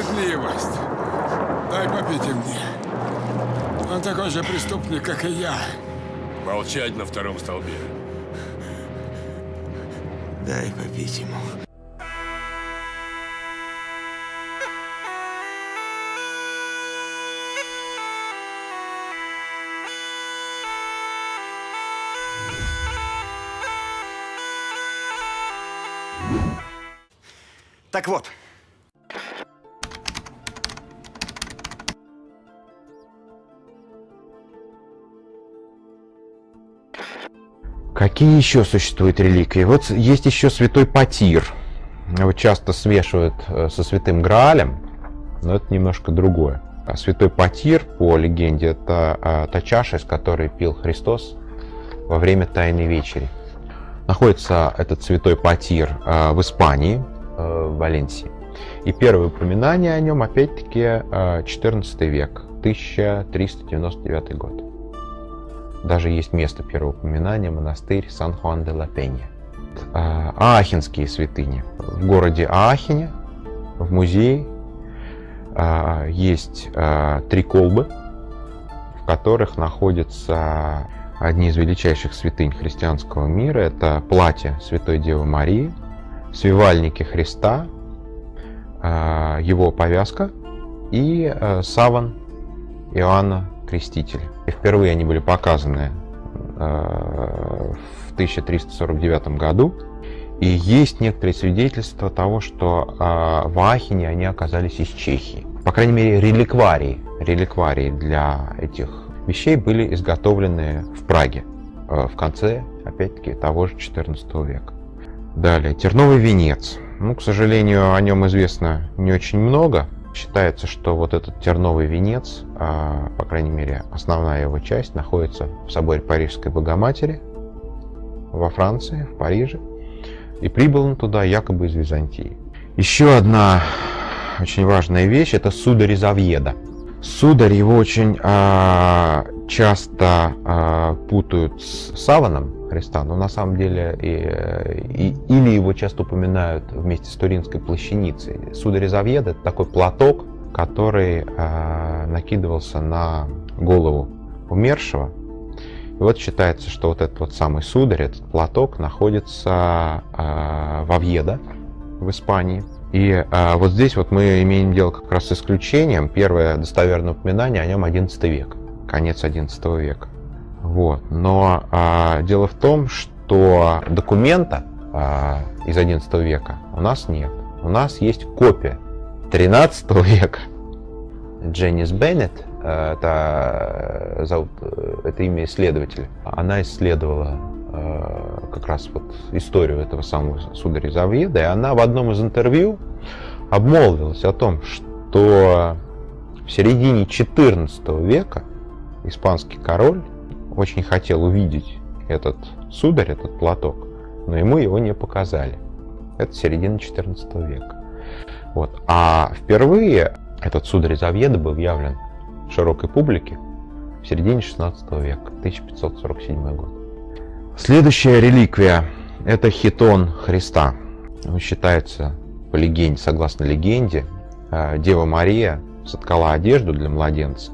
Справедливость. Дай попить и мне. Он такой же преступник, как и я. Молчать на втором столбе. Дай попить ему. Так вот, Какие еще существуют реликвии? Вот есть еще святой Патир. Его часто смешивают э, со святым Граалем, но это немножко другое. А святой Патир, по легенде, это а, та чаша, из которой пил Христос во время Тайной Вечери. Находится этот святой Патир а, в Испании, а, в Валенсии. И первое упоминание о нем, опять-таки, 14 век, 1399 год. Даже есть место первого упоминания, монастырь Сан-Хуан-де-Ла-Пенья. А, Аахенские святыни. В городе Аахене, в музее, а, есть а, три колбы, в которых находятся одни из величайших святынь христианского мира. Это платье Святой Девы Марии, свивальники Христа, его повязка и саван Иоанна Крестителя. И впервые они были показаны э, в 1349 году. И есть некоторые свидетельства того, что э, в Ахине они оказались из Чехии. По крайней мере, реликварии, реликварии для этих вещей были изготовлены в Праге э, в конце, опять-таки, того же 14 века. Далее, терновый венец. Ну, к сожалению, о нем известно не очень много. Считается, что вот этот терновый венец, а, по крайней мере, основная его часть, находится в соборе Парижской Богоматери во Франции, в Париже. И прибыл он туда якобы из Византии. Еще одна очень важная вещь – это сударь из Авьеда. Сударь его очень а, часто а, путают с саваном, Христа, но на самом деле и, и, или его часто упоминают вместе с Туринской плащаницей. Сударь из Авьеда – это такой платок, который э, накидывался на голову умершего. И вот считается, что вот этот вот самый сударь, этот платок находится э, в Авьедо, в Испании. И э, вот здесь вот мы имеем дело как раз с исключением. Первое достоверное упоминание о нем 11 век, конец 11 века. Вот. Но а, дело в том, что документа а, из 11 века у нас нет. У нас есть копия 13 века. Дженнис Беннет, э, это, э, зовут, э, это имя исследователя, она исследовала как раз вот историю этого самого сударя Завьеда, и она в одном из интервью обмолвилась о том, что в середине 14 века испанский король очень хотел увидеть этот сударь, этот платок, но ему его не показали. Это середина 14 века. Вот. А впервые этот сударь из Авьеда был явлен широкой публике в середине 16 века, 1547 год. Следующая реликвия – это хитон Христа. Он считается, по легенде, согласно легенде, э, Дева Мария соткала одежду для младенца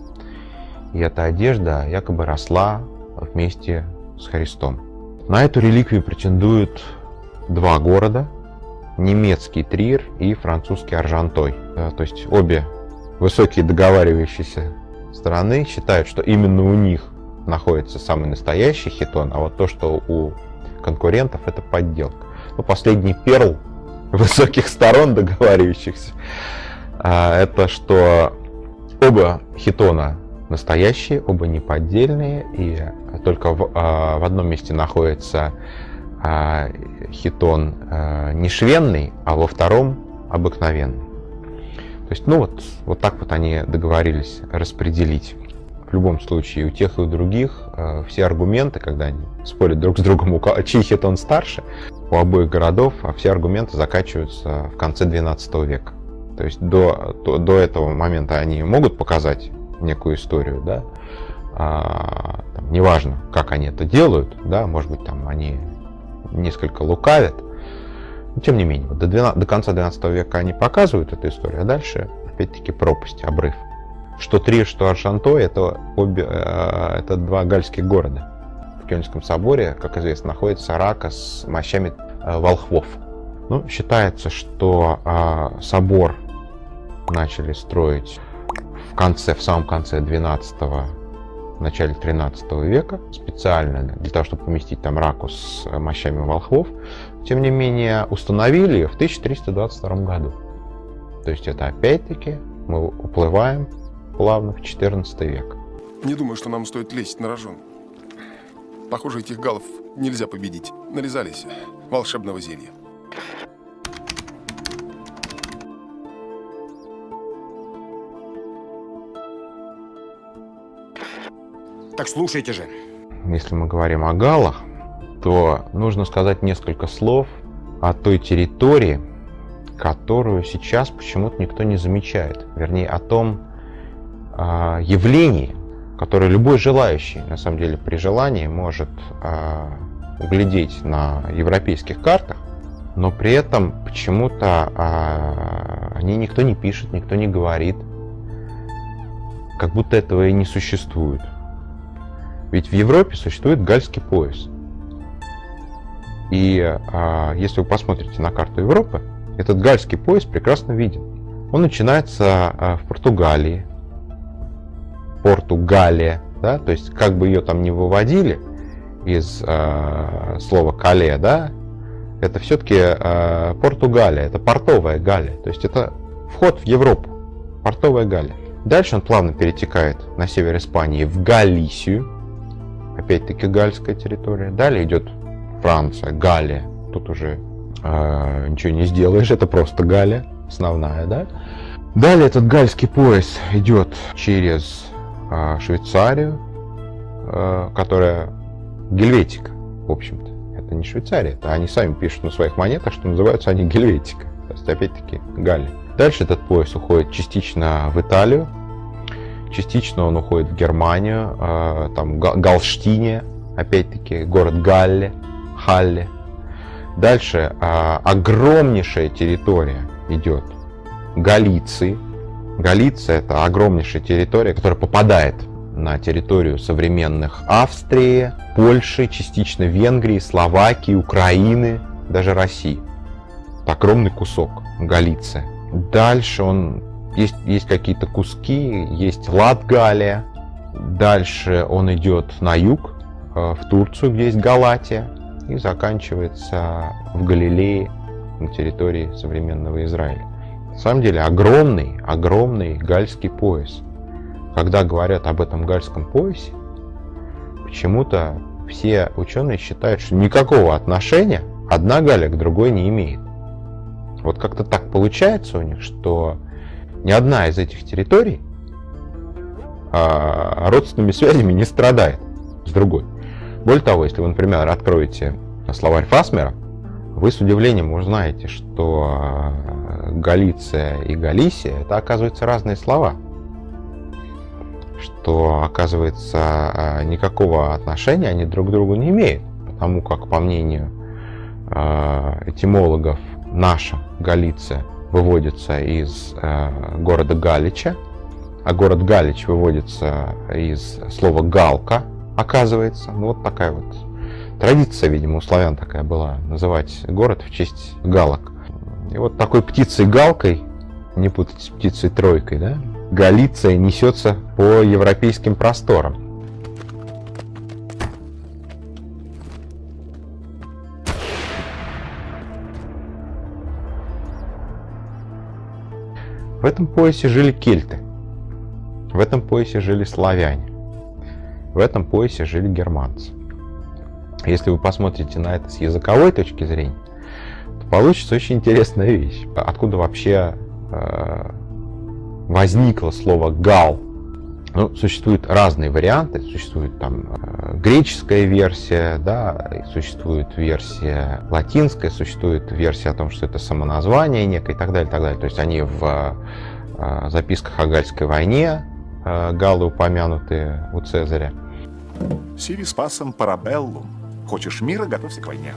и эта одежда якобы росла вместе с Христом. На эту реликвию претендуют два города, немецкий Трир и французский Аржантой. Э, то есть обе высокие договаривающиеся стороны считают, что именно у них находится самый настоящий хитон, а вот то, что у конкурентов, это подделка. Но последний перл высоких сторон договаривающихся, э, это что оба хитона настоящие, оба неподдельные, и только в, а, в одном месте находится а, хитон а, не швенный, а во втором обыкновенный. То есть, ну вот, вот так вот они договорились распределить. В любом случае, у тех и у других все аргументы, когда они спорят друг с другом, у кого, чей хитон старше, у обоих городов, а все аргументы заканчиваются в конце 12 века. То есть до, до, до этого момента они могут показать некую историю, да, а, там, неважно, как они это делают, да, может быть, там они несколько лукавят, но тем не менее, до, 12, до конца 12 века они показывают эту историю, а дальше опять-таки пропасть, обрыв. Что Трир, что Аршанто это, обе, э, это два гальских города. В Кёльнском соборе, как известно, находится рака с мощами э, волхвов. Ну, считается, что э, собор начали строить конце, в самом конце 12 в начале 13 века, специально для того, чтобы поместить там раку с мощами волхвов. Тем не менее, установили в 1322 году. То есть это опять-таки мы уплываем плавно в 14 век. Не думаю, что нам стоит лезть на рожон. Похоже, этих галов нельзя победить. Нарезались волшебного зелья. Так слушайте же. Если мы говорим о галах, то нужно сказать несколько слов о той территории, которую сейчас почему-то никто не замечает. Вернее, о том э, явлении, которое любой желающий, на самом деле, при желании может э, углядеть на европейских картах, но при этом почему-то э, о ней никто не пишет, никто не говорит, как будто этого и не существует. Ведь в Европе существует Гальский пояс. И а, если вы посмотрите на карту Европы, этот Гальский пояс прекрасно виден. Он начинается а, в Португалии, Португалия, да, то есть как бы ее там не выводили из а, слова кале, да, это все-таки а, Португалия, это портовая Галия, то есть это вход в Европу, портовая Галия. Дальше он плавно перетекает на север Испании в Галисию, опять-таки гальская территория. Далее идет Франция, Галия. Тут уже э, ничего не сделаешь, это просто Галия, основная, да. Далее этот гальский пояс идет через э, Швейцарию, э, которая Гельветика, в общем-то. Это не Швейцария, это они сами пишут на своих монетах, что называются они Гельветика. То есть, опять-таки, Галия. Дальше этот пояс уходит частично в Италию, частично он уходит в Германию, э, там Галштине, опять-таки город Галле, Халле. Дальше э, огромнейшая территория идет Галиции. Галиция это огромнейшая территория, которая попадает на территорию современных Австрии, Польши, частично Венгрии, Словакии, Украины, даже России. Это огромный кусок Галиция. Дальше он есть, есть какие-то куски, есть Латгалия. Дальше он идет на юг, э, в Турцию, где есть Галатия, и заканчивается в Галилее, на территории современного Израиля. На самом деле огромный, огромный гальский пояс. Когда говорят об этом гальском поясе, почему-то все ученые считают, что никакого отношения одна Галя к другой не имеет. Вот как-то так получается у них, что ни одна из этих территорий а, родственными связями не страдает с другой. Более того, если вы, например, откроете словарь Фасмера, вы с удивлением узнаете, что а, Галиция и Галисия это оказывается разные слова. Что оказывается а, никакого отношения они друг к другу не имеют. Потому как, по мнению этимологов, наша Галиция – выводится из э, города Галича, а город Галич выводится из слова галка, оказывается. Ну, вот такая вот традиция, видимо, у славян такая была, называть город в честь галок. И вот такой птицей-галкой, не путать с птицей-тройкой, да, Галиция несется по европейским просторам. В этом поясе жили кельты. В этом поясе жили славяне. В этом поясе жили германцы. Если вы посмотрите на это с языковой точки зрения, то получится очень интересная вещь. Откуда вообще э, возникло слово «гал»? Ну, существуют разные варианты. Существует там э, греческая версия, да, существует версия латинская, существует версия о том, что это самоназвание некое и так далее, и так далее. То есть они в э, записках о Гальской войне, э, галлы упомянуты у Цезаря. Сиви спасом парабеллум. Хочешь мира, готовься к войне.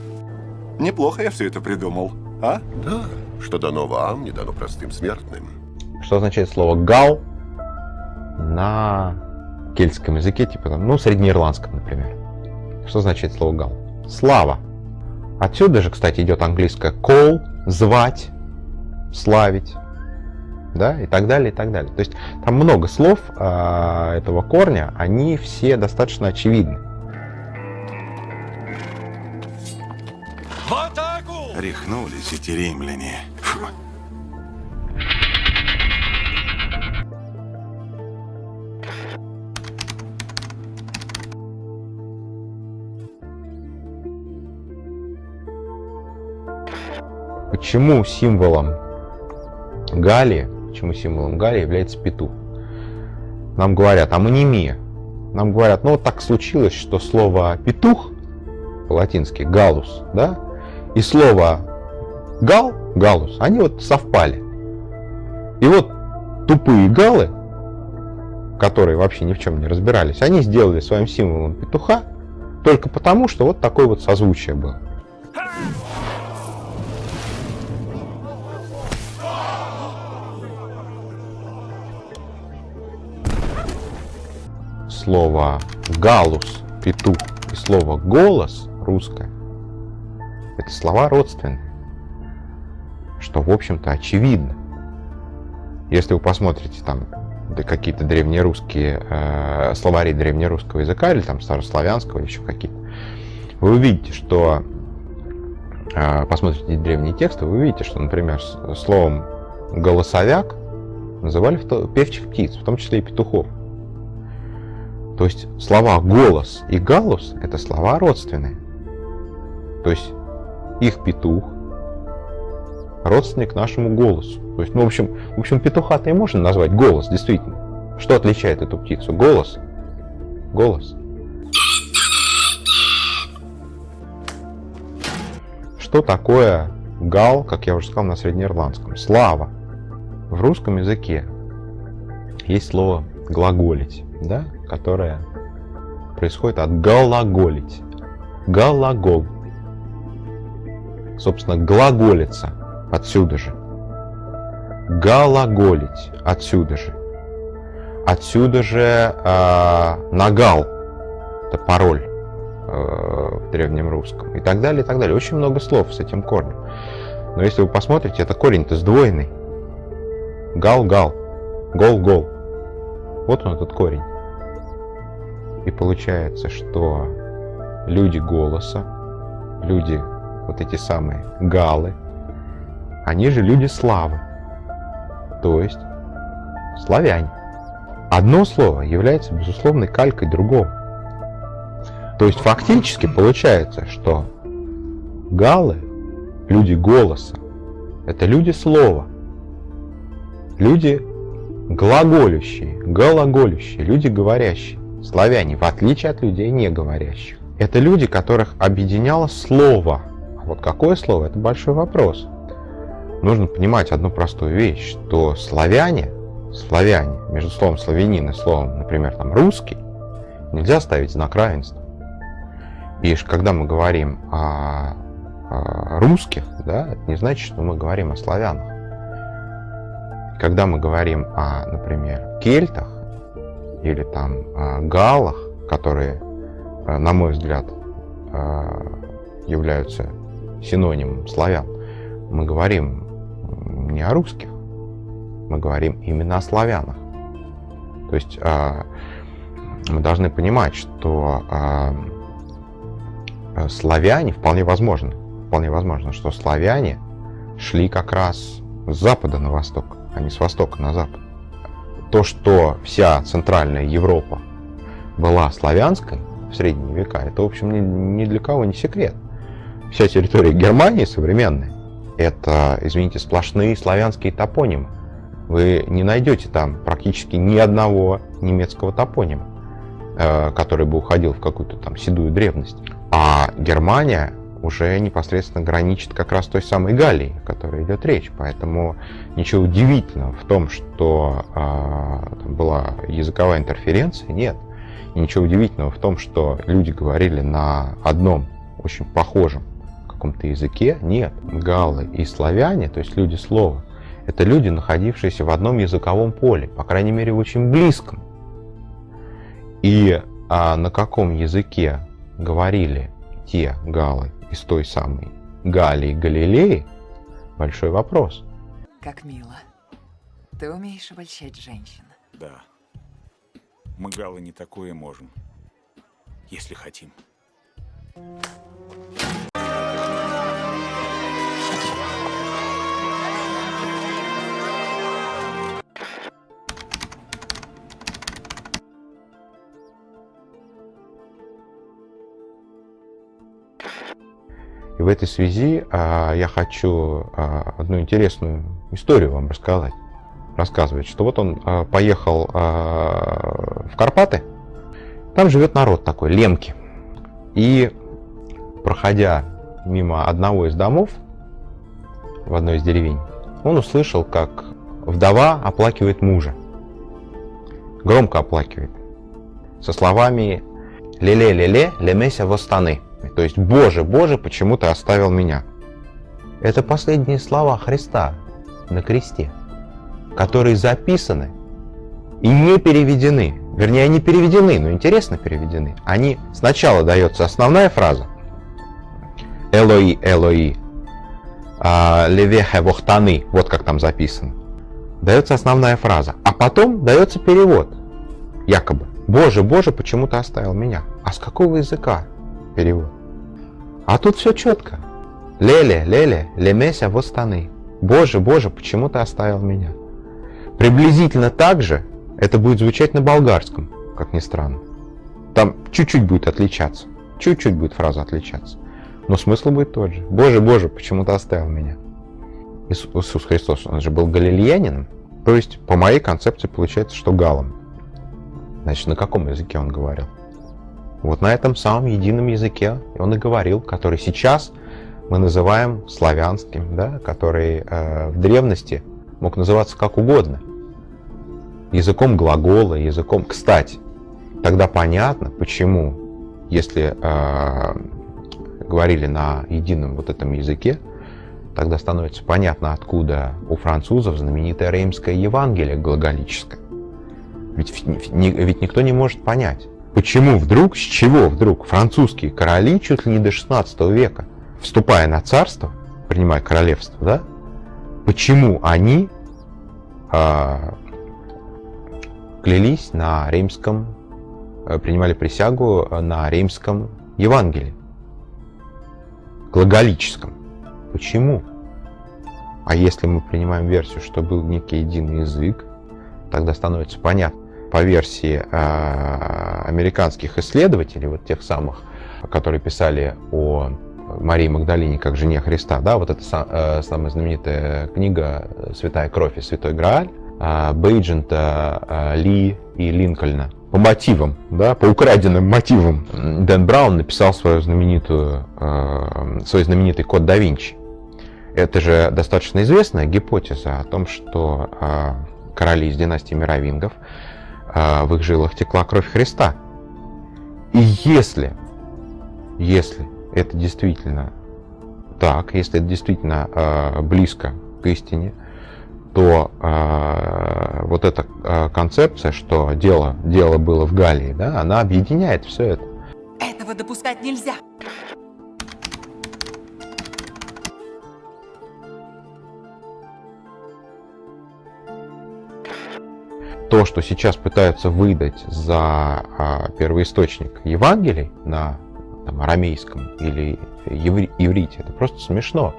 Неплохо я все это придумал, а? Да, что дано вам, не дано простым смертным. Что означает слово «гал» на кельтском языке, типа там, ну, среднеирландском, например. Что значит слово «гал»? Слава. Отсюда же, кстати, идет английское call, звать, славить, да, и так далее, и так далее. То есть там много слов э, этого корня, они все достаточно очевидны. Рехнулись эти римляне. Почему символом Галии, почему символом Галии является петух? Нам говорят, амонимия. Нам говорят, ну вот так случилось, что слово петух, по-латински галус, да, и слово гал, галус, они вот совпали. И вот тупые галы, которые вообще ни в чем не разбирались, они сделали своим символом петуха только потому, что вот такое вот созвучие было. Слово галус, петух и слово голос русское это слова родственные, что, в общем-то, очевидно. Если вы посмотрите там да, какие-то древнерусские э, словари древнерусского языка или там старославянского или еще какие-то, вы увидите, что э, посмотрите древние тексты, вы увидите, что, например, словом голосовяк называли певчих птиц, в том числе и петухов. То есть слова голос и галус это слова родственные. То есть их петух, родственник нашему голосу. То есть, ну, в общем, в общем петуха-то и можно назвать голос, действительно. Что отличает эту птицу? Голос. Голос. Что такое гал, как я уже сказал, на среднеирландском? Слава. В русском языке есть слово глаголить, да, которое происходит от глаголить. Глагол собственно, глаголица отсюда же. Глаголить отсюда же. Отсюда же э, нагал, это пароль э, в древнем русском. И так далее, и так далее. Очень много слов с этим корнем. Но если вы посмотрите, это корень-то сдвоенный. Гал-гал. Гол-гол. Вот он этот корень. И получается, что люди голоса, люди вот эти самые галы, они же люди славы, то есть славяне. Одно слово является безусловной калькой другого. То есть фактически получается, что галы, люди голоса, это люди слова, люди глаголющие, глаголющие, люди говорящие, славяне, в отличие от людей не говорящих. Это люди, которых объединяло слово – вот какое слово? Это большой вопрос. Нужно понимать одну простую вещь, что славяне, славяне, между словом славянин и словом, например, там русский, нельзя ставить знак равенства. И когда мы говорим о, о русских, да, это не значит, что мы говорим о славянах. Когда мы говорим о, например, кельтах или там о галлах, которые, э, на мой взгляд, э, являются синонимом славян, мы говорим не о русских, мы говорим именно о славянах. То есть а, мы должны понимать, что а, славяне вполне возможно, вполне возможно, что славяне шли как раз с запада на восток, а не с востока на запад. То, что вся центральная Европа была славянской в средние века, это, в общем, ни, ни для кого не секрет вся территория Германии современная, это, извините, сплошные славянские топонимы. Вы не найдете там практически ни одного немецкого топонима, э, который бы уходил в какую-то там седую древность. А Германия уже непосредственно граничит как раз той самой Галлией, о которой идет речь. Поэтому ничего удивительного в том, что э, была языковая интерференция, нет. И ничего удивительного в том, что люди говорили на одном очень похожем каком-то языке. Нет, галлы и славяне, то есть люди слова, Это люди, находившиеся в одном языковом поле, по крайней мере, очень близком. И а на каком языке говорили те галы из той самой Галии Галилеи, большой вопрос. Как мило. Ты умеешь обольщать женщин. Да. Мы, галы, не такое можем. Если хотим. И в этой связи а, я хочу а, одну интересную историю вам рассказать. Рассказывать, что вот он а, поехал а, в Карпаты, там живет народ такой, лемки. И проходя мимо одного из домов в одной из деревень, он услышал, как вдова оплакивает мужа. Громко оплакивает. Со словами «Леле-леле, лемеся восстаны». То есть «Боже, Боже, почему ты оставил меня?» Это последние слова Христа на кресте, которые записаны и не переведены. Вернее, они переведены, но интересно переведены. Они сначала дается основная фраза «Элои, Элои, а, левехе вохтаны», вот как там записано. Дается основная фраза, а потом дается перевод, якобы «Боже, Боже, почему ты оставил меня?» А с какого языка перевод? А тут все четко. Леле, леле, лемеся востаны. Боже, Боже, почему ты оставил меня? Приблизительно так же это будет звучать на болгарском, как ни странно. Там чуть-чуть будет отличаться. Чуть-чуть будет фраза отличаться. Но смысл будет тот же. Боже, Боже, почему ты оставил меня? Иисус Христос, он же был галилеянином. То есть, по моей концепции, получается, что галом. Значит, на каком языке он говорил? Вот на этом самом едином языке он и говорил, который сейчас мы называем славянским, да, который э, в древности мог называться как угодно. Языком глагола, языком... Кстати, тогда понятно, почему, если э, говорили на едином вот этом языке, тогда становится понятно, откуда у французов знаменитое Реймское Евангелие глаголическое. Ведь, ведь никто не может понять, почему вдруг, с чего вдруг французские короли чуть ли не до 16 века, вступая на царство, принимая королевство, да, почему они э, клялись на римском, э, принимали присягу на римском Евангелии, глаголическом. Почему? А если мы принимаем версию, что был некий единый язык, тогда становится понятно, по версии э, американских исследователей, вот тех самых, которые писали о Марии Магдалине как жене Христа, да, вот эта э, самая знаменитая книга «Святая кровь и святой Грааль», Бейджента, э, Ли и Линкольна. По мотивам, да, по украденным мотивам Дэн Браун написал свою знаменитую, э, свой знаменитый код да Винчи. Это же достаточно известная гипотеза о том, что короли из династии Мировингов а, в их жилах текла кровь Христа. И если, если это действительно так, если это действительно э, близко к истине, то э, вот эта концепция, что дело, дело было в Галлии, да, она объединяет все это. Этого допускать нельзя. То, что сейчас пытаются выдать за а, первоисточник Евангелий на там, арамейском или еври, иврите, это просто смешно.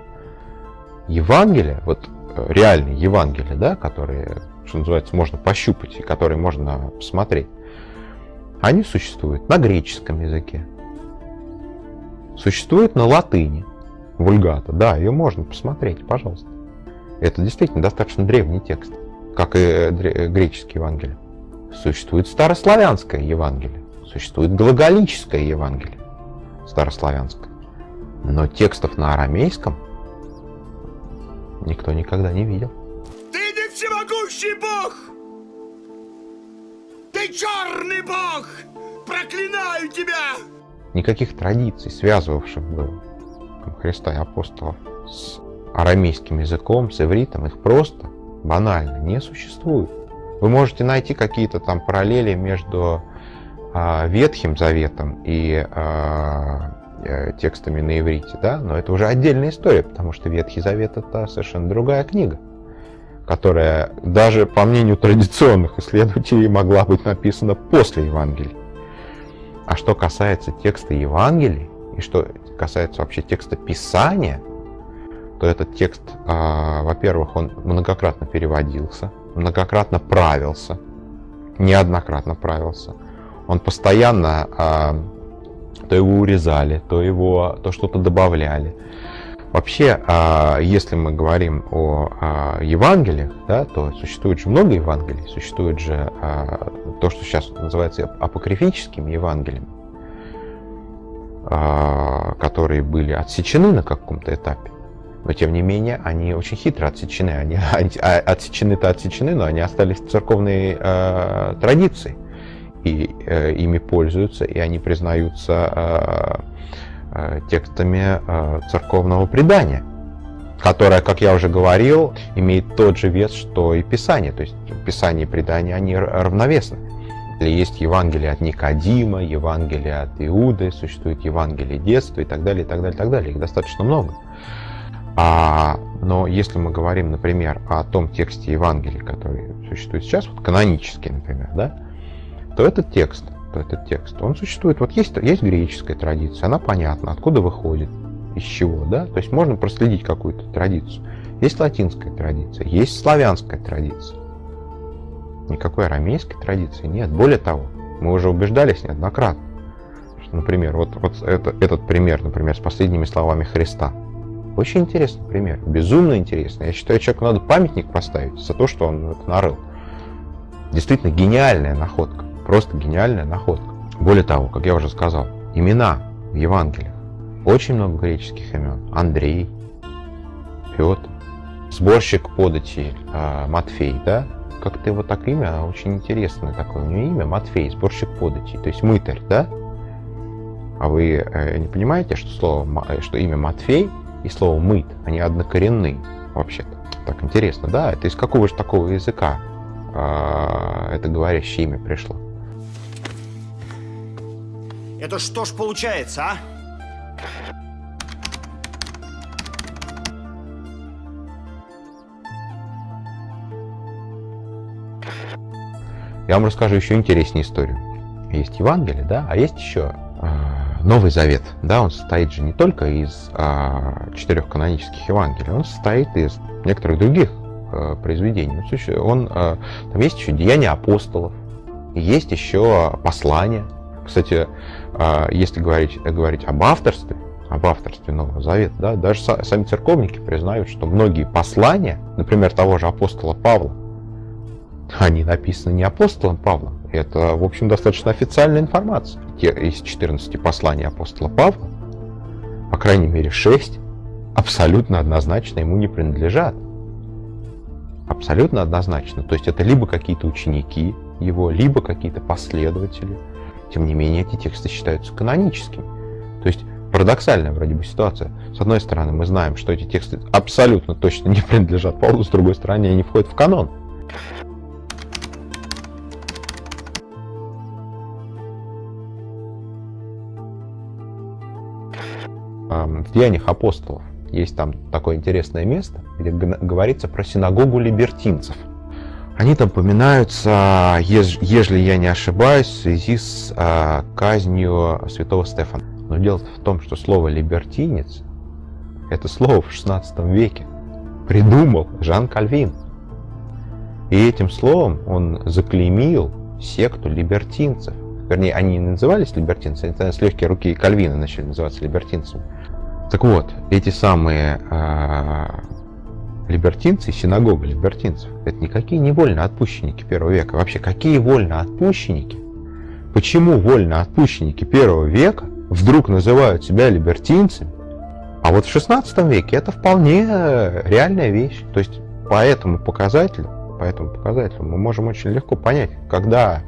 Евангелие, вот э, реальные Евангелия, да, которые, что называется, можно пощупать и которые можно посмотреть, они существуют на греческом языке, существуют на латыни, вульгата, да, ее можно посмотреть, пожалуйста. Это действительно достаточно древний текст как и греческие Евангелия. Существует старославянское Евангелие, существует глаголическое Евангелие, старославянское. Но текстов на арамейском никто никогда не видел. Ты не всемогущий Бог! Ты черный Бог! Проклинаю тебя! Никаких традиций, связывавших бы Христа и апостолов с арамейским языком, с ивритом, их просто банально не существует. Вы можете найти какие-то там параллели между а, Ветхим Заветом и а, э, текстами на иврите, да, но это уже отдельная история, потому что Ветхий Завет это совершенно другая книга, которая даже по мнению традиционных исследователей могла быть написана после Евангелия. А что касается текста Евангелий, и что касается вообще текста Писания, то этот текст, а, во-первых, он многократно переводился, многократно правился, неоднократно правился. Он постоянно а, то его урезали, то его то что-то добавляли. Вообще, а, если мы говорим о Евангелиях, да, то существует же много Евангелий, существует же то, что сейчас называется апокрифическими Евангелиями, а, которые были отсечены на каком-то этапе. Но тем не менее, они очень хитро отсечены. Они, а, отсечены-то отсечены, но они остались в церковной э, традиции. И э, ими пользуются, и они признаются э, э, текстами э, церковного предания, которое, как я уже говорил, имеет тот же вес, что и Писание. То есть Писание и предание, они равновесны. Есть Евангелие от Никодима, Евангелие от Иуды, существует Евангелие детства и так далее, и так далее, и так далее. Их достаточно много. А, но если мы говорим, например, о том тексте Евангелия, который существует сейчас, вот канонический, например, да, то этот текст, то этот текст, он существует. Вот есть, есть греческая традиция, она понятна, откуда выходит, из чего, да, то есть можно проследить какую-то традицию. Есть латинская традиция, есть славянская традиция. Никакой арамейской традиции нет. Более того, мы уже убеждались неоднократно, например, вот, вот это, этот пример, например, с последними словами Христа – очень интересный пример, безумно интересный. Я считаю, человеку надо памятник поставить за то, что он это нарыл. Действительно гениальная находка, просто гениальная находка. Более того, как я уже сказал, имена в Евангелиях. Очень много греческих имен. Андрей, Петр, сборщик подати э, Матфей, да? Как-то его так имя очень интересное такое. У него имя Матфей, сборщик подати, то есть мытарь, да? А вы э, не понимаете, что слово, что имя Матфей и слово «мыть», они однокоренны вообще-то. Так интересно, да? Это из какого же такого языка а, это говорящее имя пришло? Это что ж получается, а? Я вам расскажу еще интереснее историю. Есть Евангелие, да, а есть еще Новый Завет, да, он состоит же не только из а, четырех канонических Евангелий, он состоит из некоторых других а, произведений. Он, а, там есть еще Деяния апостолов, есть еще послания. Кстати, а, если говорить, говорить об авторстве, об авторстве Нового Завета, да, даже сами церковники признают, что многие послания, например, того же апостола Павла, они написаны не апостолом Павлом, это, в общем, достаточно официальная информация. Из 14 посланий апостола Павла, по крайней мере, 6 абсолютно однозначно ему не принадлежат. Абсолютно однозначно. То есть это либо какие-то ученики его, либо какие-то последователи. Тем не менее, эти тексты считаются каноническими. То есть парадоксальная вроде бы ситуация. С одной стороны, мы знаем, что эти тексты абсолютно точно не принадлежат Павлу, с другой стороны, они входят в канон. В Деяниях апостолов есть там такое интересное место, где говорится про синагогу либертинцев. Они там упоминаются, ежели я не ошибаюсь, в связи с а, казнью святого Стефана. Но дело в том, что слово «либертинец» — это слово в 16 веке придумал Жан Кальвин. И этим словом он заклеймил секту либертинцев. Вернее, они не назывались либертинцами, это с легкие руки Кальвина начали называться либертинцами. Так вот, эти самые э, либертинцы, синагога либертинцев, это никакие не вольноотпущенники первого века. Вообще, какие вольноотпущенники? Почему вольноотпущенники первого века вдруг называют себя либертинцами? А вот в 16 веке это вполне реальная вещь. То есть по этому показателю, по этому показателю мы можем очень легко понять, когда,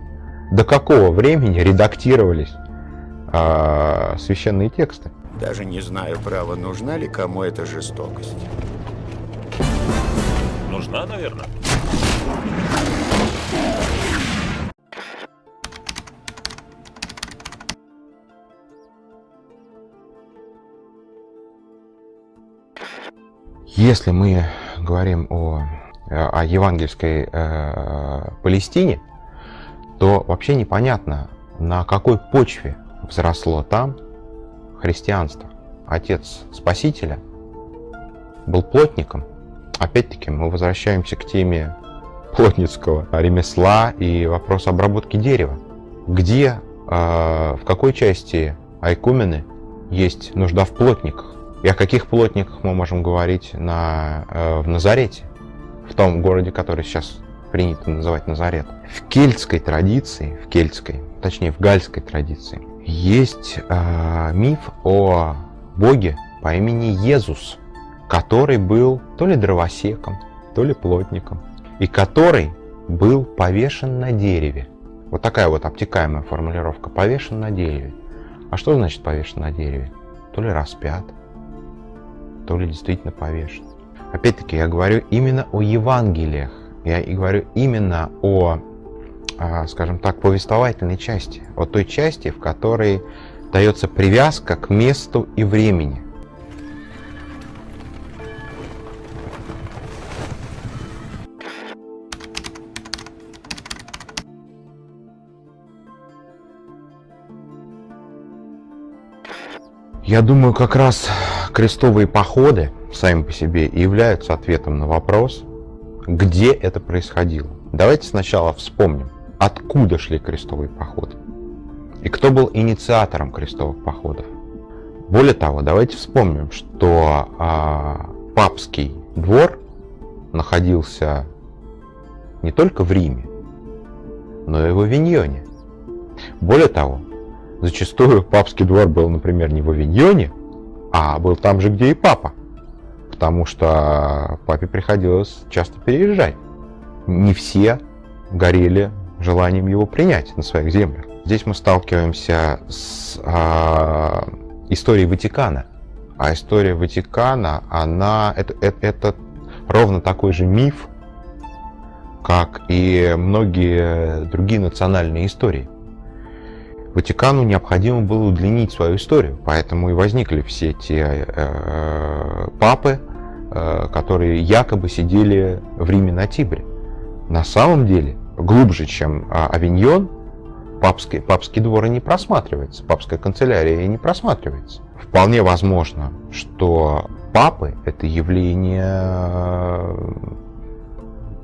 до какого времени редактировались э, священные тексты. Даже не знаю, право, нужна ли кому эта жестокость. Нужна, наверное. Если мы говорим о, о евангельской э, Палестине, то вообще непонятно, на какой почве взросло там христианство. Отец Спасителя был плотником. Опять-таки мы возвращаемся к теме плотницкого ремесла и вопрос обработки дерева. Где, э, в какой части Айкумены есть нужда в плотниках? И о каких плотниках мы можем говорить на, э, в Назарете, в том городе, который сейчас принято называть Назарет. В кельтской традиции, в кельтской, точнее в гальской традиции, есть э, миф о боге по имени Езус, который был то ли дровосеком, то ли плотником, и который был повешен на дереве. Вот такая вот обтекаемая формулировка. Повешен на дереве. А что значит повешен на дереве? То ли распят, то ли действительно повешен. Опять-таки, я говорю именно о Евангелиях. Я и говорю именно о, скажем так, повествовательной части. О той части, в которой дается привязка к месту и времени. Я думаю, как раз крестовые походы сами по себе и являются ответом на вопрос, где это происходило. Давайте сначала вспомним, откуда шли крестовые походы и кто был инициатором крестовых походов. Более того, давайте вспомним, что а, папский двор находился не только в Риме, но и в Авиньоне. Более того, зачастую папский двор был, например, не в Авиньоне, а был там же, где и папа. Потому что папе приходилось часто переезжать. Не все горели желанием его принять на своих землях. Здесь мы сталкиваемся с а, историей Ватикана. А история Ватикана, она это, это, это ровно такой же миф, как и многие другие национальные истории. Ватикану необходимо было удлинить свою историю, поэтому и возникли все те э, папы, э, которые якобы сидели в Риме на Тибре. На самом деле, глубже, чем э, Авиньон, папский, папский двор и не просматривается, папская канцелярия и не просматривается. Вполне возможно, что папы — это явление,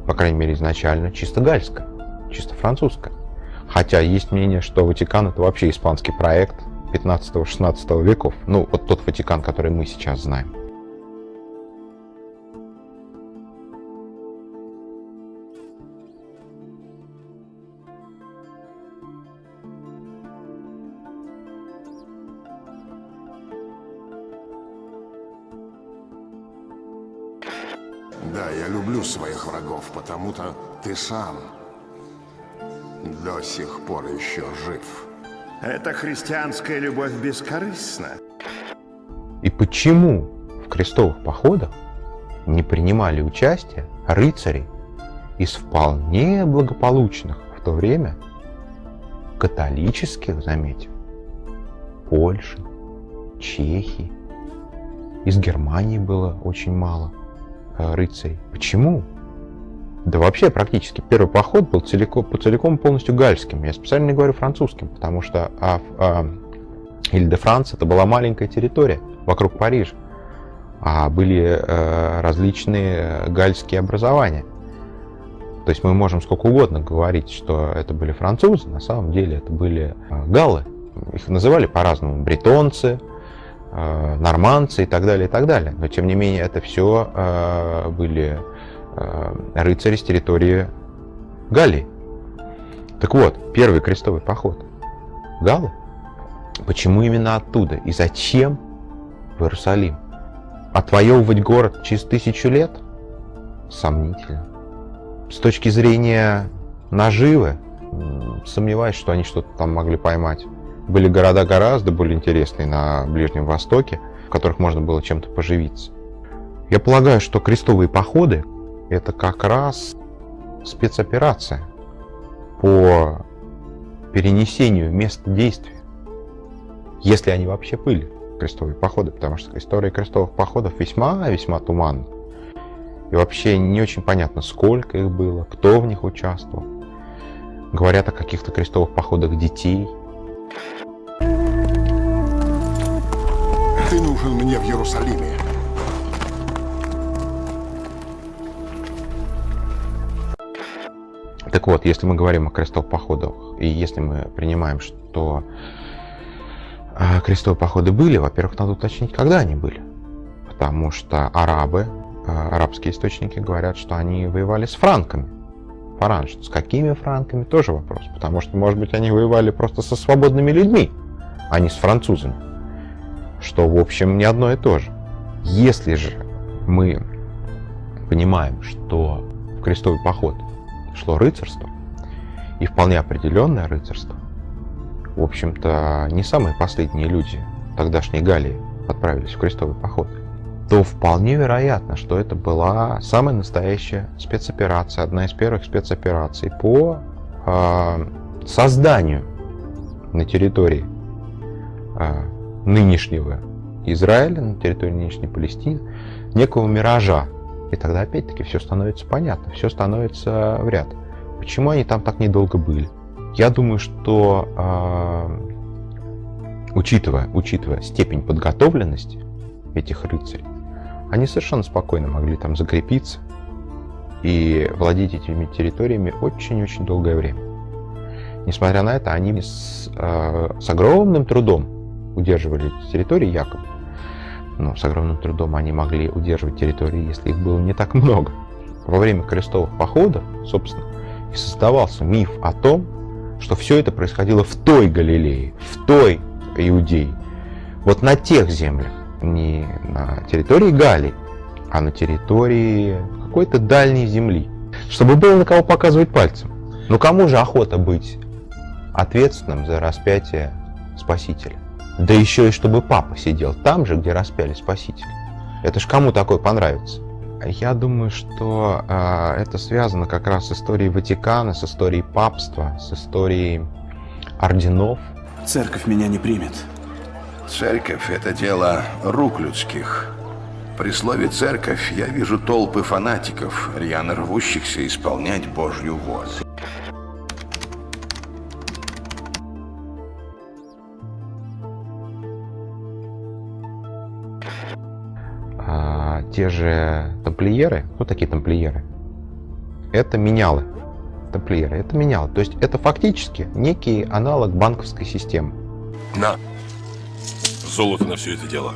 по крайней мере, изначально чисто гальское, чисто французское. Хотя есть мнение, что Ватикан это вообще испанский проект 15-16 веков. Ну, вот тот Ватикан, который мы сейчас знаем. Люблю своих врагов, потому-то ты сам до сих пор еще жив. Эта христианская любовь бескорыстна. И почему в крестовых походах не принимали участие рыцари из вполне благополучных в то время католических, заметим, Польши, Чехии, из Германии было очень мало рыцарей. Почему? Да вообще практически первый поход был целиком, целиком полностью гальским. Я специально не говорю французским, потому что а, а, Иль-де-Франц это была маленькая территория вокруг Парижа. А были а, различные гальские образования. То есть мы можем сколько угодно говорить, что это были французы, на самом деле это были а, галлы. Их называли по-разному бретонцы, нормандцы и так далее, и так далее. Но тем не менее это все а, были Э, рыцари с территории Галлии. Так вот, первый крестовый поход. Галлы. Почему именно оттуда? И зачем в Иерусалим? Отвоевывать город через тысячу лет? Сомнительно. С точки зрения наживы, сомневаюсь, что они что-то там могли поймать. Были города гораздо более интересные на Ближнем Востоке, в которых можно было чем-то поживиться. Я полагаю, что крестовые походы это как раз спецоперация по перенесению места действия. Если они вообще были, крестовые походы, потому что история крестовых походов весьма-весьма туманна. И вообще не очень понятно, сколько их было, кто в них участвовал. Говорят о каких-то крестовых походах детей. Ты нужен мне в Иерусалиме. Так вот, если мы говорим о крестовых походах, и если мы принимаем, что э, крестовые походы были, во-первых, надо уточнить, когда они были. Потому что арабы, э, арабские источники говорят, что они воевали с франками. Фаранж. С какими франками, тоже вопрос. Потому что, может быть, они воевали просто со свободными людьми, а не с французами. Что, в общем, не одно и то же. Если же мы понимаем, что в крестовый поход шло рыцарство, и вполне определенное рыцарство, в общем-то, не самые последние люди тогдашней Галлии отправились в крестовый поход, то вполне вероятно, что это была самая настоящая спецоперация, одна из первых спецопераций по э, созданию на территории э, нынешнего Израиля, на территории нынешней Палестины, некого миража, и тогда опять-таки все становится понятно, все становится в ряд. Почему они там так недолго были? Я думаю, что э, учитывая, учитывая степень подготовленности этих рыцарей, они совершенно спокойно могли там закрепиться и владеть этими территориями очень-очень долгое время. Несмотря на это, они с, э, с огромным трудом удерживали эти территории якобы но с огромным трудом они могли удерживать территории, если их было не так много. Во время крестовых походов, собственно, и создавался миф о том, что все это происходило в той Галилее, в той Иудее, вот на тех землях, не на территории Галии, а на территории какой-то дальней земли, чтобы было на кого показывать пальцем. Но кому же охота быть ответственным за распятие Спасителя? Да еще и чтобы папа сидел там же, где распяли Спасителя. Это ж кому такое понравится? Я думаю, что э, это связано как раз с историей Ватикана, с историей папства, с историей орденов. Церковь меня не примет. Церковь — это дело рук людских. При слове «церковь» я вижу толпы фанатиков, рьяно рвущихся исполнять Божью волю. А, те же тамплиеры, ну такие тамплиеры, это менялы. Тамплиеры, это менялы. То есть это фактически некий аналог банковской системы. На. Золото на все это дело.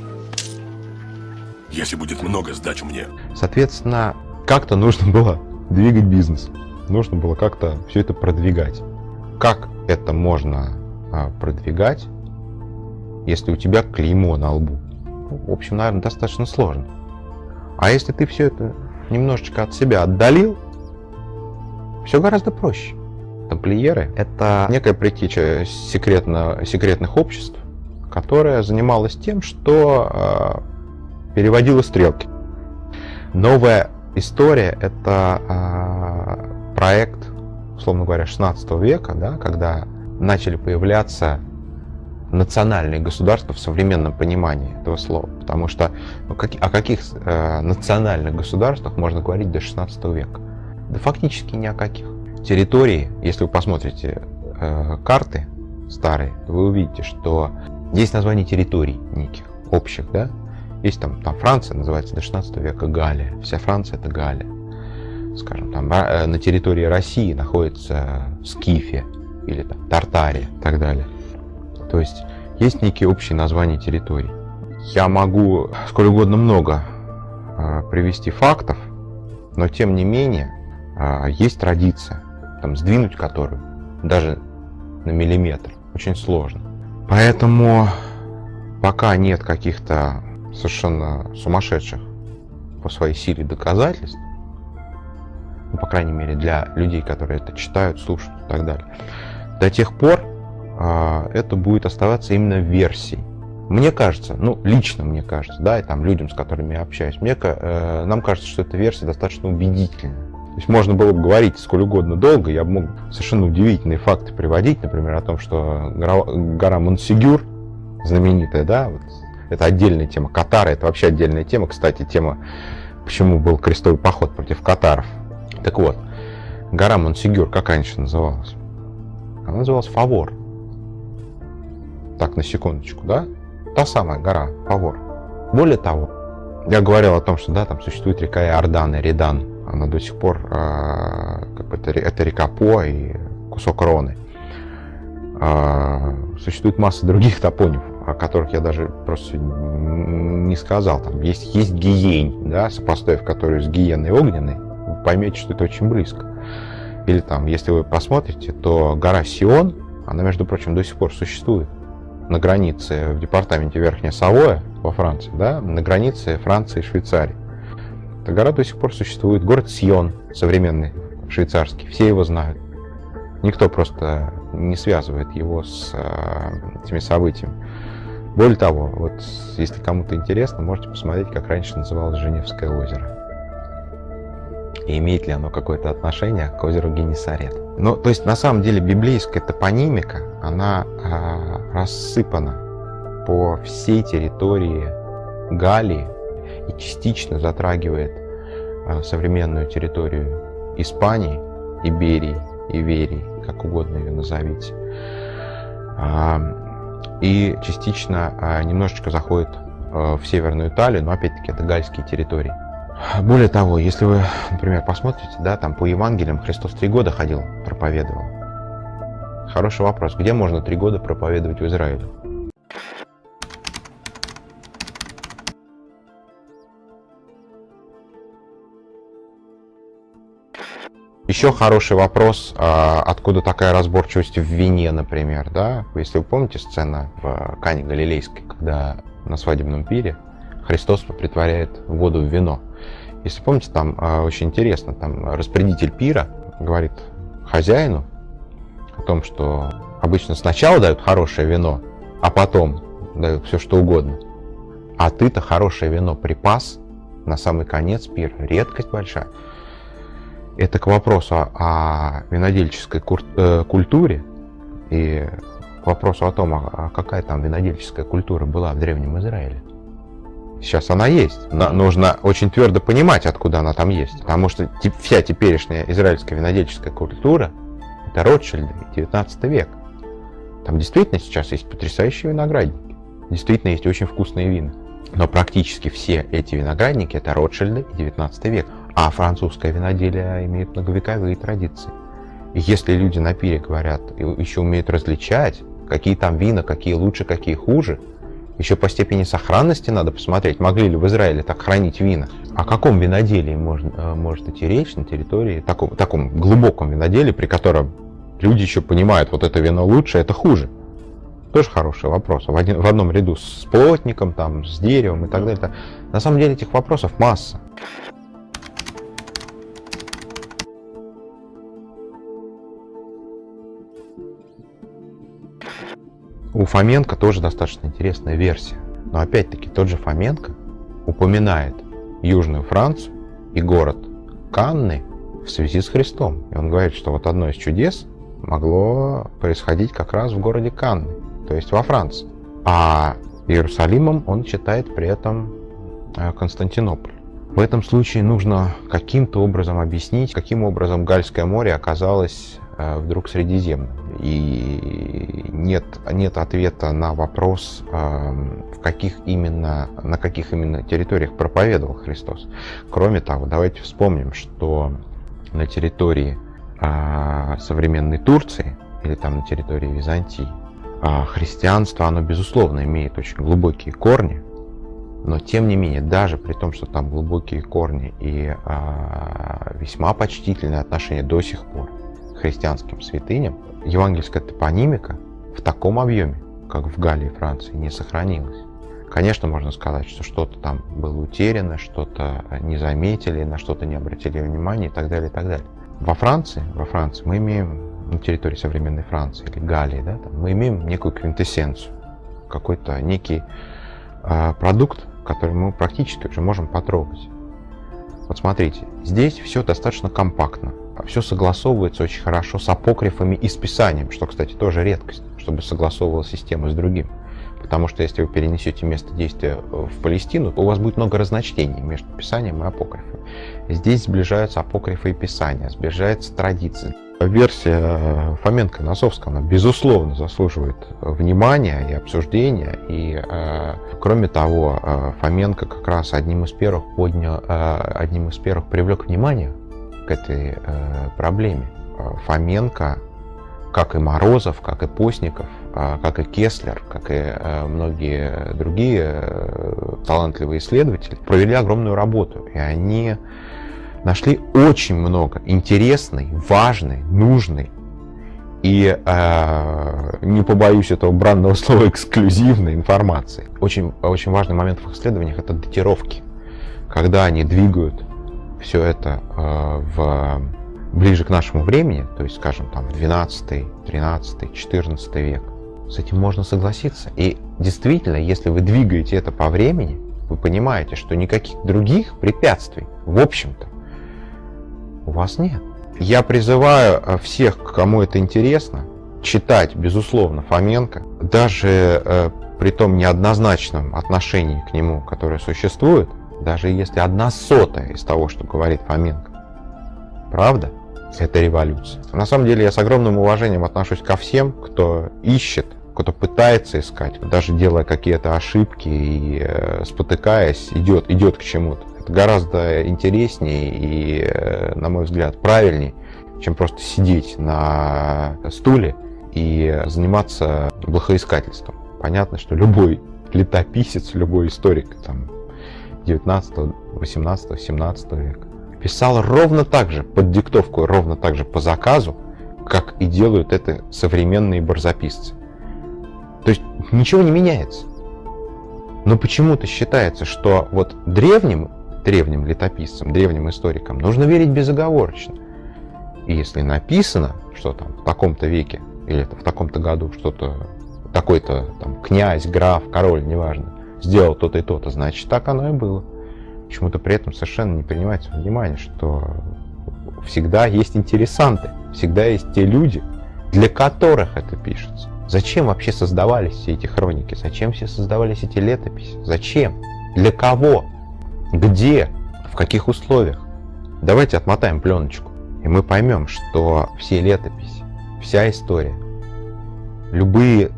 Если будет много, сдачу мне. Соответственно, как-то нужно было двигать бизнес. Нужно было как-то все это продвигать. Как это можно а, продвигать, если у тебя клеймо на лбу? В общем, наверное, достаточно сложно. А если ты все это немножечко от себя отдалил, все гораздо проще. Тамплиеры — это некая притеча секретно, секретных обществ, которая занималась тем, что э, переводила стрелки. Новая история — это э, проект, условно говоря, 16 века, да, когда начали появляться национальные государства в современном понимании этого слова. Потому что ну, как, о каких э, национальных государствах можно говорить до 16 века? Да фактически ни о каких. Территории, если вы посмотрите э, карты старые, вы увидите, что есть названия территорий неких, общих, да? Есть там, там Франция называется до 16 века Галия. Вся Франция это Галия. Скажем, там э, на территории России находится Скифия или там Тартария и так далее. То есть есть некие общие названия территорий. Я могу сколь угодно много э, привести фактов, но тем не менее э, есть традиция, там, сдвинуть которую даже на миллиметр очень сложно. Поэтому пока нет каких-то совершенно сумасшедших по своей силе доказательств, ну, по крайней мере для людей, которые это читают, слушают и так далее, до тех пор а, это будет оставаться именно версией. Мне кажется, ну, лично мне кажется, да, и там людям, с которыми я общаюсь, мне, э, нам кажется, что эта версия достаточно убедительная. То есть можно было бы говорить сколь угодно долго, я мог совершенно удивительные факты приводить, например, о том, что гора, гора Монсигюр, знаменитая, да, вот, это отдельная тема. Катары – это вообще отдельная тема. Кстати, тема, почему был крестовый поход против катаров. Так вот, гора Монсигюр, как раньше называлась? Она называлась Фавор. Так, на секундочку, да? Та самая гора Фавор. Более того, я говорил о том, что да, там существует река Иордан Редан. Она до сих пор, э, как бы это, это река По и кусок Роны. Э, существует масса других топонимов, о которых я даже просто не сказал. Там есть, есть Гиень, да, сопоставив которую с Гиеной Огненной, вы поймете, что это очень близко. Или там, если вы посмотрите, то гора Сион, она, между прочим, до сих пор существует на границе в департаменте Верхняя Савоя во Франции, да, на границе Франции и Швейцарии. Эта гора до сих пор существует. Город Сион, современный швейцарский, все его знают. Никто просто не связывает его с э, этими событиями. Более того, вот если кому-то интересно, можете посмотреть, как раньше называлось Женевское озеро. И имеет ли оно какое-то отношение к озеру Генесарет. Ну, то есть, на самом деле, библейская топонимика, она э, рассыпана по всей территории Галлии и частично затрагивает э, современную территорию Испании, Иберии, Иверии, как угодно ее назовите. И частично немножечко заходит в Северную Италию, но опять-таки это гальские территории. Более того, если вы, например, посмотрите, да, там по Евангелиям Христос три года ходил, проповедовал. Хороший вопрос, где можно три года проповедовать в Израиле? Еще хороший вопрос, а, откуда такая разборчивость в вине, например, да? Если вы помните сцена в Кане Галилейской, когда на свадебном пире Христос притворяет воду в вино. Если помните, там а, очень интересно, там распорядитель пира говорит хозяину о том, что обычно сначала дают хорошее вино, а потом дают все что угодно. А ты-то хорошее вино припас на самый конец пира. Редкость большая. Это к вопросу о винодельческой э, культуре и к вопросу о том, а какая там винодельческая культура была в Древнем Израиле. Сейчас она есть. Но нужно очень твердо понимать, откуда она там есть. Потому что вся теперешняя израильская винодельческая культура – это Ротшильды, 19 век. Там действительно сейчас есть потрясающие виноградники. Действительно есть очень вкусные вина. Но практически все эти виноградники – это Ротшильды и 19 век. А французское виноделие имеет многовековые традиции. И если люди на пире говорят, еще умеют различать, какие там вина, какие лучше, какие хуже, еще по степени сохранности надо посмотреть, могли ли в Израиле так хранить вина. О каком виноделии можно, э, может идти речь на территории, таком, таком глубоком виноделии, при котором люди еще понимают, вот это вино лучше, это хуже. Тоже хороший вопрос. В, один, в одном ряду с плотником, там, с деревом и так далее. На самом деле этих вопросов масса. У Фоменко тоже достаточно интересная версия. Но опять-таки тот же Фоменко упоминает Южную Францию и город Канны в связи с Христом. И он говорит, что вот одно из чудес могло происходить как раз в городе Канны, то есть во Франции. А Иерусалимом он считает при этом э, Константинополь. В этом случае нужно каким-то образом объяснить, каким образом Гальское море оказалось вдруг Средиземным. И нет, нет ответа на вопрос, эм, в каких именно, на каких именно территориях проповедовал Христос. Кроме того, давайте вспомним, что на территории э, современной Турции или там на территории Византии э, христианство, оно безусловно имеет очень глубокие корни, но тем не менее, даже при том, что там глубокие корни и весьма почтительные отношения до сих пор, христианским святыням, евангельская топонимика в таком объеме, как в Галлии Франции, не сохранилась. Конечно, можно сказать, что что-то там было утеряно, что-то не заметили, на что-то не обратили внимания и так далее, и так далее. Во Франции, во Франции мы имеем, на территории современной Франции или Галлии, да, там, мы имеем некую квинтэссенцию, какой-то некий э, продукт, который мы практически уже можем потрогать. Вот смотрите, здесь все достаточно компактно. Все согласовывается очень хорошо с апокрифами и с писанием, что, кстати, тоже редкость, чтобы согласовывала система с другим. Потому что если вы перенесете место действия в Палестину, то у вас будет много разночтений между Писанием и апокрифом. Здесь сближаются апокрифы и Писания, сближается традиция. Версия Фоменко Носовского, она, безусловно, заслуживает внимания и обсуждения. И, э, кроме того, э, Фоменко как раз одним из первых поднял, э, одним из первых привлек внимание этой э, проблеме. Фоменко, как и Морозов, как и Постников, э, как и Кеслер, как и э, многие другие э, талантливые исследователи, провели огромную работу. И они нашли очень много интересной, важной, нужной и, э, не побоюсь этого бранного слова, эксклюзивной информации. Очень, очень важный момент в их исследованиях – это датировки. Когда они двигают все это э, в, ближе к нашему времени, то есть, скажем, там, в 12, 13, 14 век, с этим можно согласиться. И действительно, если вы двигаете это по времени, вы понимаете, что никаких других препятствий, в общем-то, у вас нет. Я призываю э, всех, кому это интересно, читать, безусловно, Фоменко, даже э, при том неоднозначном отношении к нему, которое существует, даже если одна сотая из того, что говорит Фоменко, правда, это революция. На самом деле я с огромным уважением отношусь ко всем, кто ищет, кто пытается искать, даже делая какие-то ошибки и э, спотыкаясь, идет, идет к чему-то. Это гораздо интереснее и, э, на мой взгляд, правильнее, чем просто сидеть на стуле и заниматься блохоискательством. Понятно, что любой летописец, любой историк там, 19, 18, 17 века писал ровно так же, под диктовку, ровно так же по заказу, как и делают это современные барзаписцы. То есть ничего не меняется. Но почему-то считается, что вот древним древним летописцам, древним историкам, нужно верить безоговорочно. И если написано, что там в таком-то веке или в таком-то году что-то такой-то там князь, граф, король, неважно, сделал то-то и то-то, значит так оно и было. Почему-то при этом совершенно не принимается внимание, что всегда есть интересанты, всегда есть те люди, для которых это пишется. Зачем вообще создавались все эти хроники? Зачем все создавались эти летописи? Зачем? Для кого? Где? В каких условиях? Давайте отмотаем пленочку, и мы поймем, что все летописи, вся история, любые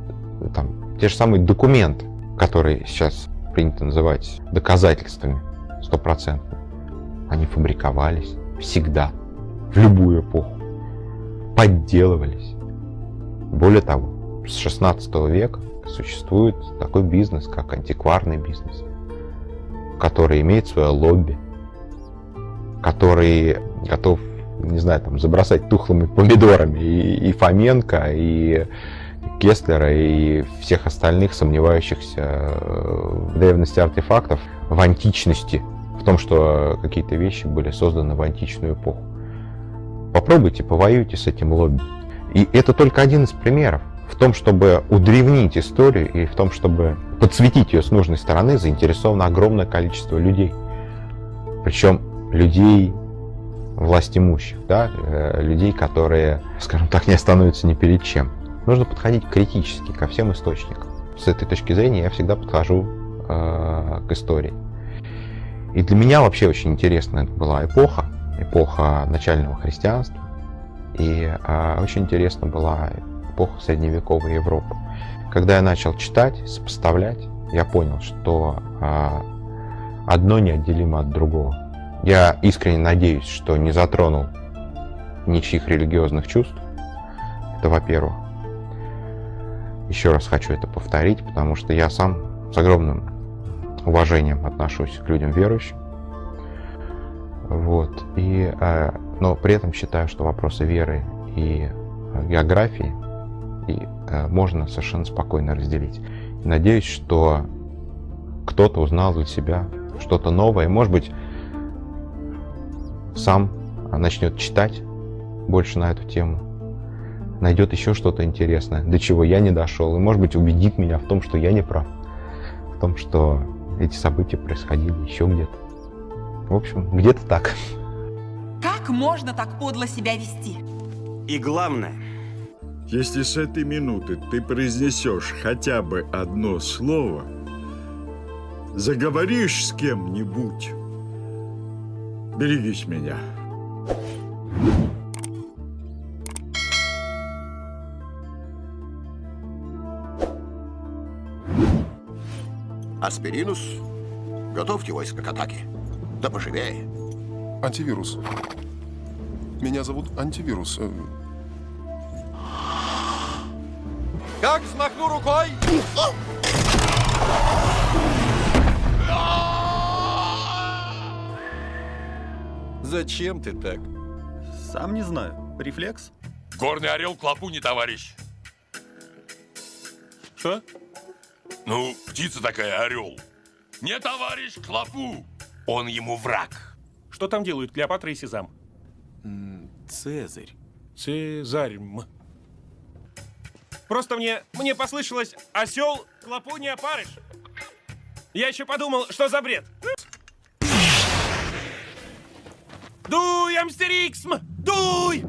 там, те же самые документы, которые сейчас принято называть доказательствами стопроцентными, они фабриковались всегда, в любую эпоху, подделывались. Более того, с 16 века существует такой бизнес, как антикварный бизнес – который имеет свое лобби, который готов, не знаю, там, забросать тухлыми помидорами и, и Фоменко, и Кестлера, и всех остальных сомневающихся в древности артефактов, в античности, в том, что какие-то вещи были созданы в античную эпоху. Попробуйте, повоюйте с этим лобби. И это только один из примеров в том, чтобы удревнить историю и в том, чтобы подсветить ее с нужной стороны, заинтересовано огромное количество людей. Причем людей власть имущих, да, э, людей, которые, скажем так, не остановятся ни перед чем. Нужно подходить критически ко всем источникам. С этой точки зрения я всегда подхожу э, к истории. И для меня вообще очень интересная была эпоха, эпоха начального христианства. И э, очень интересна была эпоха средневековой Европы. Когда я начал читать, сопоставлять, я понял, что а, одно неотделимо от другого. Я искренне надеюсь, что не затронул ничьих религиозных чувств. Это во-первых. Еще раз хочу это повторить, потому что я сам с огромным уважением отношусь к людям верующим. Вот. И, э, но при этом считаю, что вопросы веры и географии и э, можно совершенно спокойно разделить. Надеюсь, что кто-то узнал для себя что-то новое, может быть, сам начнет читать больше на эту тему. Найдет еще что-то интересное, до чего я не дошел, и, может быть, убедит меня в том, что я не прав, в том, что эти события происходили еще где-то. В общем, где-то так. Как можно так подло себя вести? И главное, Если с этой минуты ты произнесешь хотя бы одно слово, заговоришь с кем-нибудь, берегись меня. Аспиринус, готовьте войско к атаке. Да поживее. Антивирус. Меня зовут Антивирус. Э, Как взмахну рукой? Зачем ты так? Сам не знаю. Рефлекс? Горный орел клопу не товарищ. Что? Ну, птица такая, орел. Не товарищ клопу. Он ему враг. Что там делают Клеопатра и Сезам? Цезарь. Цезарь. Просто мне, мне послышалось осел клопу не опарыш. Я еще подумал, что за бред. Дуй, Амстерикс! Дуй!